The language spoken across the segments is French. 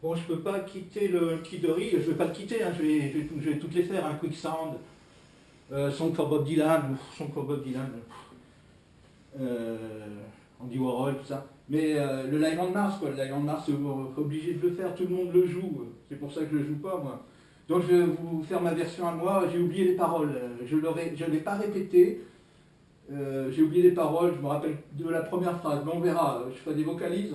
Bon, je peux pas quitter le Kidori, je vais pas le quitter, hein, je, vais, je, vais, toutes les faire, un hein, Quicksand, euh, Song for Bob Dylan, Song for Bob Dylan, euh, Andy Warhol, tout ça. Mais euh, le Live on Mars, quoi, le Live on Mars, c'est obligé de le faire, tout le monde le joue, c'est pour ça que je le joue pas, moi. Donc je vais vous faire ma version à moi, j'ai oublié les paroles, je ne l'ai pas répété, euh, j'ai oublié les paroles, je me rappelle de la première phrase, mais on verra, je fais des vocalises.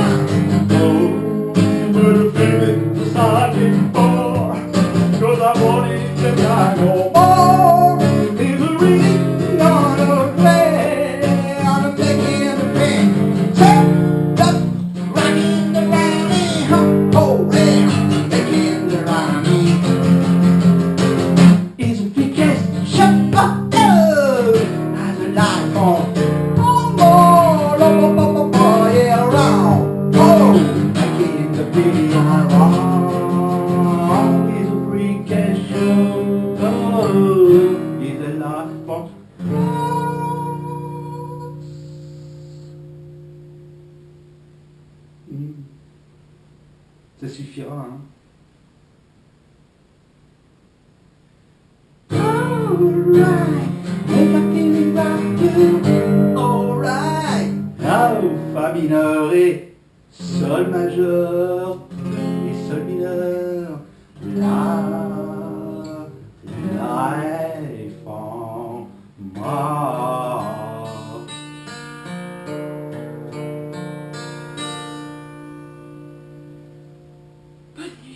I did. Ça suffira. Hein. Alright, Fa mineur et Sol majeur et Sol mineur. Понятно.